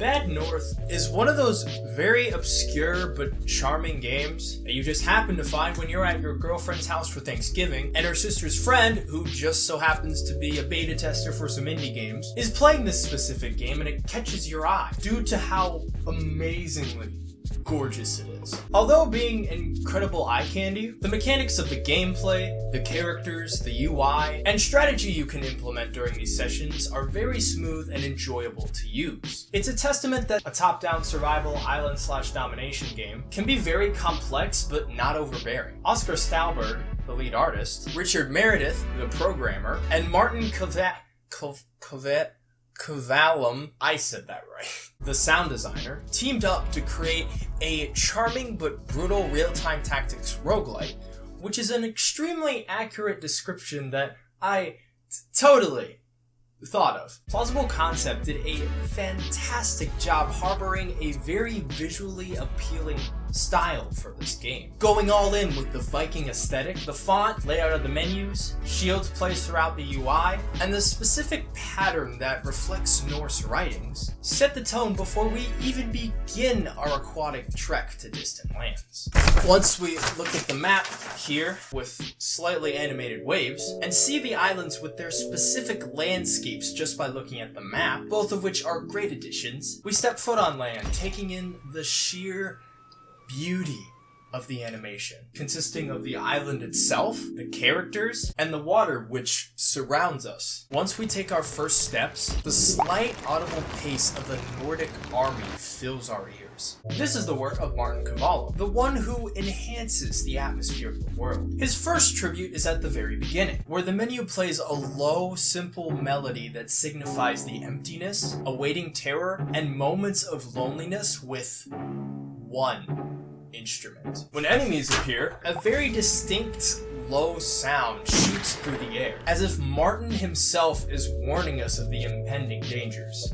Bad North is one of those very obscure but charming games that you just happen to find when you're at your girlfriend's house for Thanksgiving, and her sister's friend, who just so happens to be a beta tester for some indie games, is playing this specific game and it catches your eye due to how amazingly gorgeous it is. Although being incredible eye candy, the mechanics of the gameplay, the characters, the UI, and strategy you can implement during these sessions are very smooth and enjoyable to use. It's a testament that a top-down survival island slash domination game can be very complex but not overbearing. Oskar Stålberg, the lead artist, Richard Meredith, the programmer, and Martin Kovat Kovat Kavalum, I said that right, the sound designer, teamed up to create a charming but brutal real-time tactics roguelite, which is an extremely accurate description that I totally thought of. Plausible Concept did a fantastic job harboring a very visually appealing style for this game. Going all in with the Viking aesthetic, the font, layout of the menus, shields placed throughout the UI, and the specific pattern that reflects Norse writings set the tone before we even begin our aquatic trek to distant lands. Once we look at the map here with slightly animated waves and see the islands with their specific landscapes just by looking at the map, both of which are great additions, we step foot on land, taking in the sheer beauty of the animation, consisting of the island itself, the characters, and the water which surrounds us. Once we take our first steps, the slight audible pace of the Nordic army fills our ears. This is the work of Martin Cavallo, the one who enhances the atmosphere of the world. His first tribute is at the very beginning, where the menu plays a low, simple melody that signifies the emptiness, awaiting terror, and moments of loneliness with one instrument. When enemies appear, a very distinct low sound shoots through the air, as if Martin himself is warning us of the impending dangers.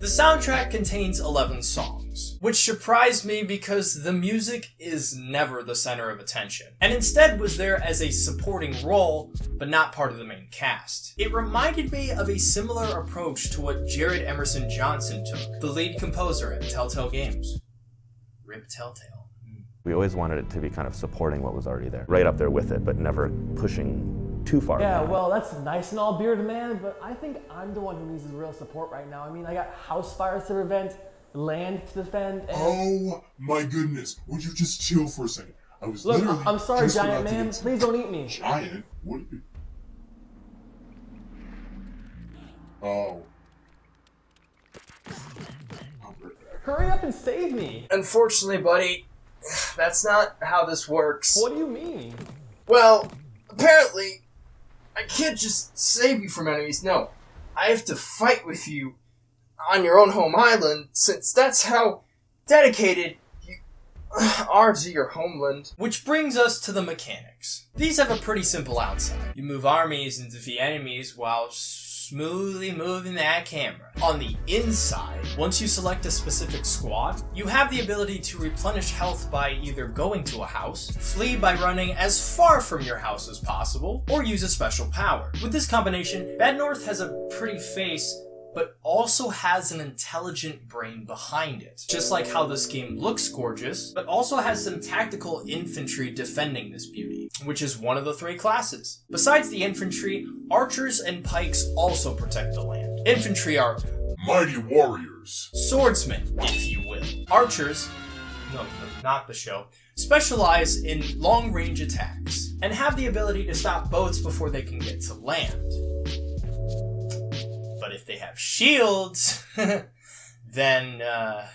The soundtrack contains 11 songs, which surprised me because the music is never the center of attention, and instead was there as a supporting role, but not part of the main cast. It reminded me of a similar approach to what Jared Emerson Johnson took, the lead composer at Telltale Games. Rip Telltale. We always wanted it to be kind of supporting what was already there, right up there with it, but never pushing too far. Yeah, back. well, that's nice and all, bearded man, but I think I'm the one who needs the real support right now. I mean, I got house fires to prevent, land to defend, and... Oh my goodness! Would you just chill for a second? I was Look, literally. I'm sorry, just giant man. get- Please don't eat me. Giant? What? Oh. I'll be right back. Hurry up and save me. Unfortunately, buddy, that's not how this works. What do you mean? Well, apparently, I can't just save you from enemies. No, I have to fight with you on your own home island, since that's how dedicated you are to your homeland. Which brings us to the mechanics. These have a pretty simple outside. You move armies and defeat enemies while smoothly moving that camera. On the inside, once you select a specific squad, you have the ability to replenish health by either going to a house, flee by running as far from your house as possible, or use a special power. With this combination, Bad North has a pretty face but also has an intelligent brain behind it. Just like how this game looks gorgeous, but also has some tactical infantry defending this beauty, which is one of the three classes. Besides the infantry, archers and pikes also protect the land. Infantry are Mighty warriors. swordsmen, if you will. Archers, no, no, not the show, specialize in long range attacks and have the ability to stop boats before they can get to land. If they have shields, then, uh.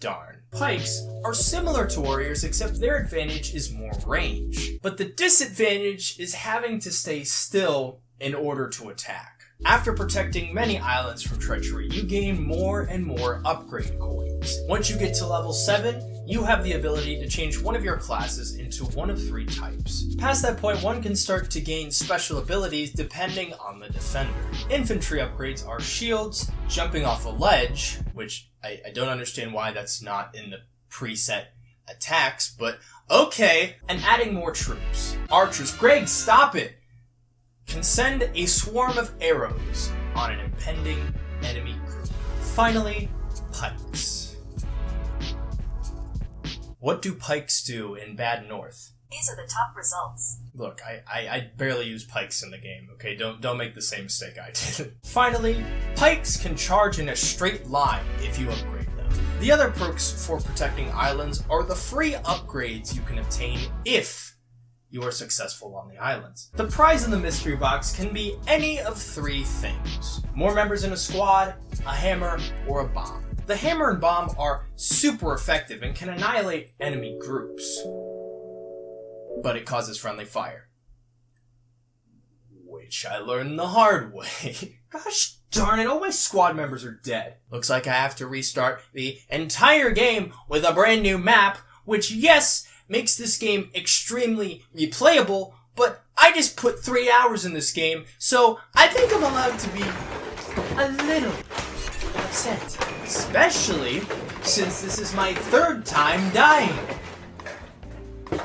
Darn. Pikes are similar to warriors, except their advantage is more range. But the disadvantage is having to stay still in order to attack. After protecting many islands from treachery, you gain more and more upgrade coins. Once you get to level 7, you have the ability to change one of your classes into one of three types. Past that point, one can start to gain special abilities depending on the defender. Infantry upgrades are shields, jumping off a ledge, which I, I don't understand why that's not in the preset attacks, but okay, and adding more troops. Archers, Greg, stop it! Can send a swarm of arrows on an impending enemy group. Finally, pikes. What do pikes do in Bad North? These are the top results. Look, I, I, I barely use pikes in the game, okay? Don't don't make the same mistake I did. Finally, pikes can charge in a straight line if you upgrade them. The other perks for protecting islands are the free upgrades you can obtain if you are successful on the islands. The prize in the mystery box can be any of three things. More members in a squad, a hammer, or a bomb. The hammer and bomb are super effective and can annihilate enemy groups but it causes friendly fire. Which I learned the hard way. Gosh darn it, all my squad members are dead. Looks like I have to restart the entire game with a brand new map, which yes, makes this game extremely replayable, but I just put three hours in this game, so I think I'm allowed to be a little upset. Especially since this is my third time dying.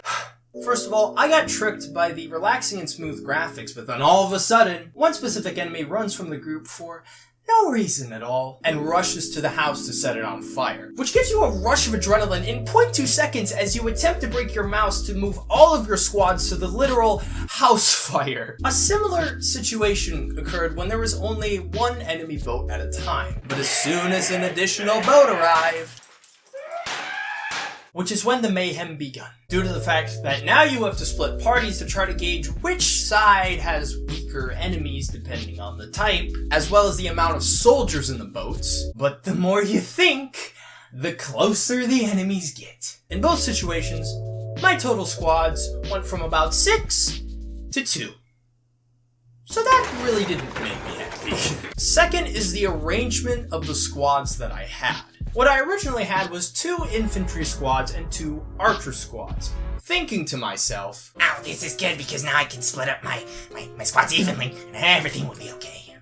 First of all, I got tricked by the relaxing and smooth graphics, but then all of a sudden, one specific enemy runs from the group for no reason at all, and rushes to the house to set it on fire, which gives you a rush of adrenaline in 0.2 seconds as you attempt to break your mouse to move all of your squads to the literal house fire. A similar situation occurred when there was only one enemy boat at a time, but as soon as an additional boat arrived, which is when the mayhem begun. Due to the fact that now you have to split parties to try to gauge which side has weaker enemies depending on the type, as well as the amount of soldiers in the boats. But the more you think, the closer the enemies get. In both situations, my total squads went from about 6 to 2. So that really didn't make me happy. Second is the arrangement of the squads that I had. What I originally had was two infantry squads and two archer squads. Thinking to myself, Oh, this is good because now I can split up my, my, my squads evenly and everything will be okay.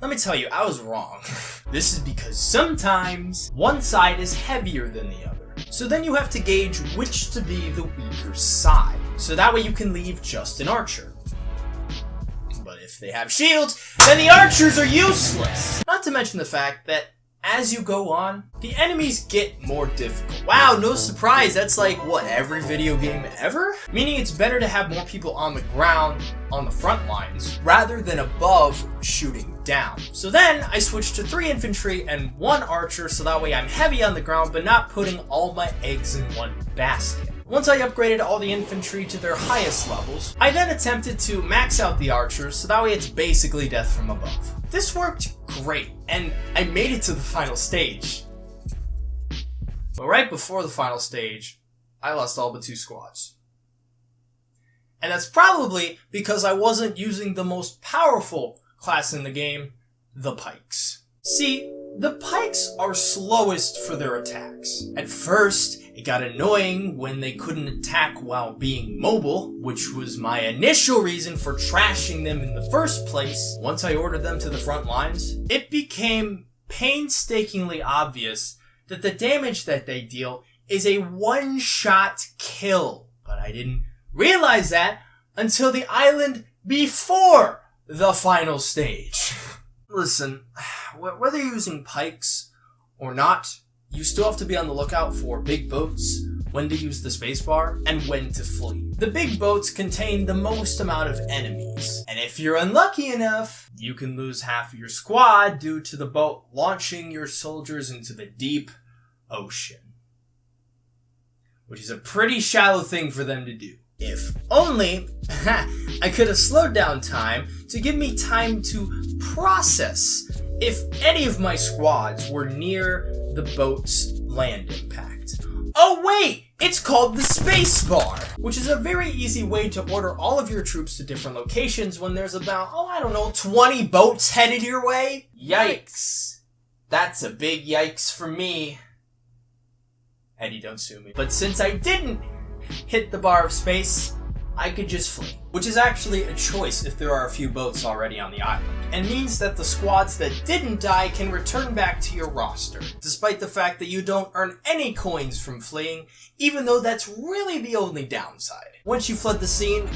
let me tell you, I was wrong. this is because sometimes one side is heavier than the other. So then you have to gauge which to be the weaker side. So that way you can leave just an archer. If they have shields, then the archers are useless! Not to mention the fact that as you go on, the enemies get more difficult. Wow, no surprise, that's like, what, every video game ever? Meaning it's better to have more people on the ground, on the front lines, rather than above shooting down. So then, I switched to 3 infantry and 1 archer, so that way I'm heavy on the ground, but not putting all my eggs in one basket. Once I upgraded all the infantry to their highest levels, I then attempted to max out the archers, so that way it's basically death from above. This worked great, and I made it to the final stage. But right before the final stage, I lost all but two squads. And that's probably because I wasn't using the most powerful class in the game, the pikes. See, the pikes are slowest for their attacks. At first, it got annoying when they couldn't attack while being mobile, which was my initial reason for trashing them in the first place. Once I ordered them to the front lines, it became painstakingly obvious that the damage that they deal is a one-shot kill. But I didn't realize that until the island before the final stage. Listen, whether you're using pikes or not, you still have to be on the lookout for big boats, when to use the spacebar, and when to flee. The big boats contain the most amount of enemies, and if you're unlucky enough, you can lose half of your squad due to the boat launching your soldiers into the deep ocean. Which is a pretty shallow thing for them to do. If only I could have slowed down time to give me time to process if any of my squads were near the boat's land impact. Oh wait! It's called the space bar, which is a very easy way to order all of your troops to different locations when there's about, oh I don't know, 20 boats headed your way? Yikes. That's a big yikes for me. Eddie, don't sue me. But since I didn't hit the bar of space, I could just flee. Which is actually a choice if there are a few boats already on the island, and means that the squads that didn't die can return back to your roster, despite the fact that you don't earn any coins from fleeing, even though that's really the only downside. Once you fled the scene,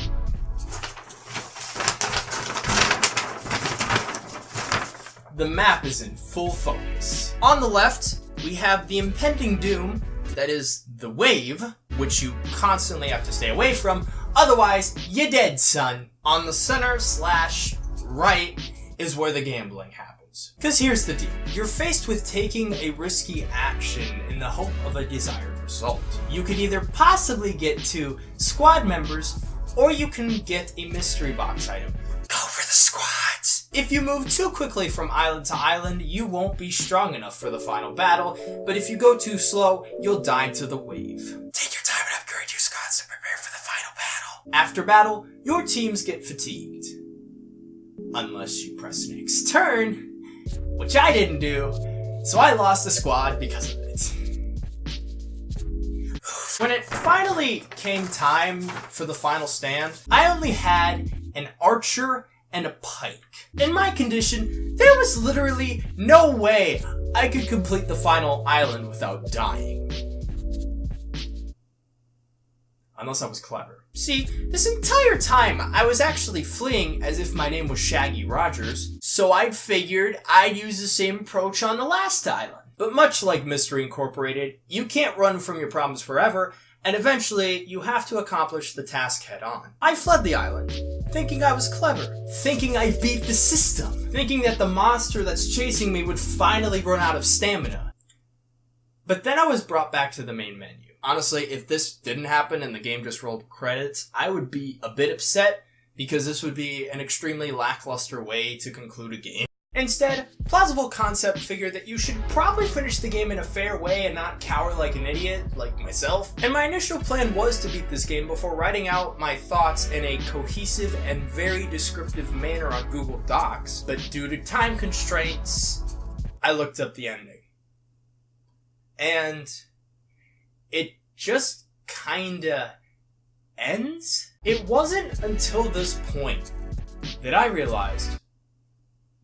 the map is in full focus. On the left, we have the impending doom, that is, the wave, which you constantly have to stay away from, otherwise, you're dead, son. On the center slash right is where the gambling happens. Because here's the deal. You're faced with taking a risky action in the hope of a desired result. You could either possibly get to squad members, or you can get a mystery box item. Go for the squads. If you move too quickly from island to island, you won't be strong enough for the final battle, but if you go too slow, you'll die to the wave. Take your time and upgrade your squads to prepare for the final battle. After battle, your teams get fatigued. Unless you press next turn, which I didn't do, so I lost the squad because of it. When it finally came time for the final stand, I only had an archer and a pike. In my condition, there was literally no way I could complete the final island without dying. Unless I was clever. See, this entire time I was actually fleeing as if my name was Shaggy Rogers, so I'd figured I'd use the same approach on the last island. But much like Mystery Incorporated, you can't run from your problems forever, and eventually you have to accomplish the task head on. I fled the island, thinking I was clever, thinking I beat the system, thinking that the monster that's chasing me would finally run out of stamina. But then I was brought back to the main menu. Honestly, if this didn't happen and the game just rolled credits, I would be a bit upset because this would be an extremely lackluster way to conclude a game. Instead, Plausible Concept figured that you should probably finish the game in a fair way and not cower like an idiot, like myself. And my initial plan was to beat this game before writing out my thoughts in a cohesive and very descriptive manner on Google Docs, but due to time constraints, I looked up the ending. And just kinda ends? It wasn't until this point that I realized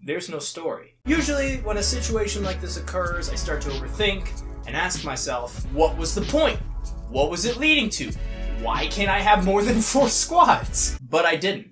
there's no story. Usually, when a situation like this occurs, I start to overthink and ask myself, what was the point? What was it leading to? Why can't I have more than four squads? But I didn't.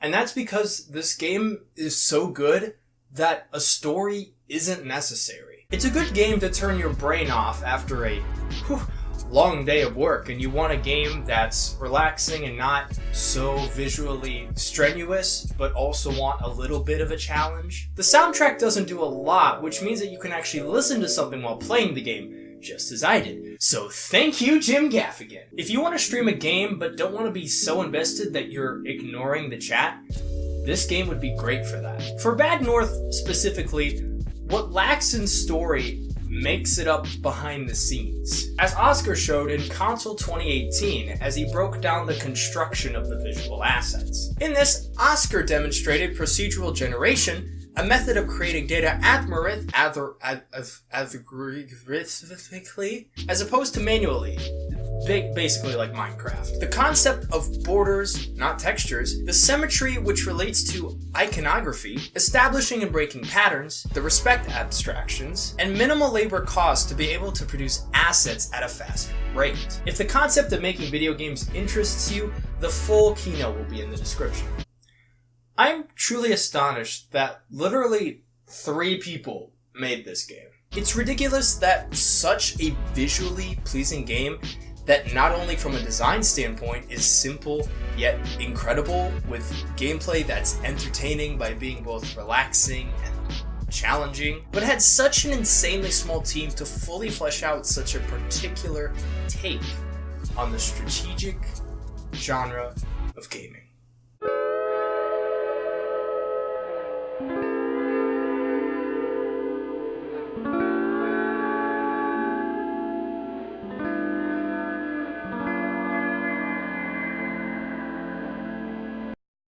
And that's because this game is so good that a story isn't necessary. It's a good game to turn your brain off after a whew, long day of work and you want a game that's relaxing and not so visually strenuous, but also want a little bit of a challenge. The soundtrack doesn't do a lot, which means that you can actually listen to something while playing the game, just as I did. So thank you, Jim Gaffigan. If you want to stream a game but don't want to be so invested that you're ignoring the chat, this game would be great for that. For Bad North specifically, what lacks in story makes it up behind the scenes. As Oskar showed in Konsoll 2018 as he broke down the construction of the visual assets. In this, Oskar demonstrated procedural generation, a method of creating data algorithmically as opposed to manually, basically like Minecraft. The concept of borders, not textures, the symmetry which relates to iconography, establishing and breaking patterns, the respect abstractions, and minimal labor cost to be able to produce assets at a fast rate. If the concept of making video games interests you, the full keynote will be in the description. I'm truly astonished that literally three people made this game. It's ridiculous that such a visually pleasing game that not only from a design standpoint is simple yet incredible with gameplay that's entertaining by being both relaxing and challenging, but had such an insanely small team to fully flesh out such a particular take on the strategic genre of gaming.